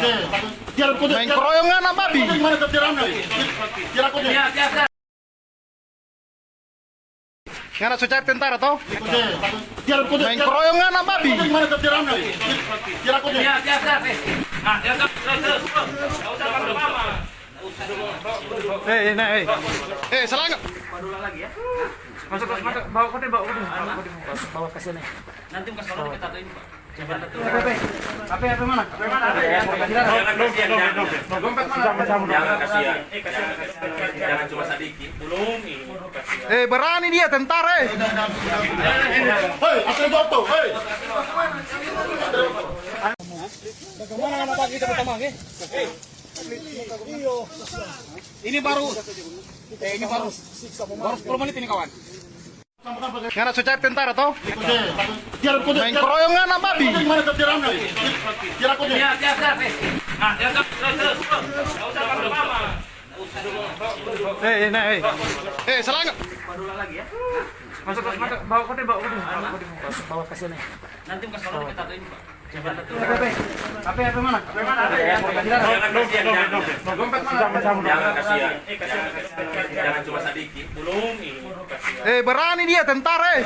Main keroyokan apa babi? Ngana tentara toh? Main keroyokan apa babi? Eh, nah, eh. Eh, salah nggak? Masuk, masuk, masuk. Bawa kote, bawa kote. Bawa ke sini. Nanti kita Pak. HP, HP, mana? HP? Jangan cuma sedikit. Belum ini. Eh, berani dia tentara eh. Bagaimana nama pagi kita pertama, ke? Ini baru, eh ini baru, baru 10 menit ini kawan. Ngana sucar tentara toh? Main keroyokan apa babi? Ya, ya, ya, eh. Nah, ya. Eh, nah, eh. Eh, salah nggak? Masuk, masuk, masuk. Bawa kote, bawa kote. Bawa ke sini. Nanti ke sana kita ini, Pak. HP, HP mana? HP mana? Dompet mana? Jangan kasihan. Jangan cuma sedikit. Belum ini. Eh, berani dia tentara eh.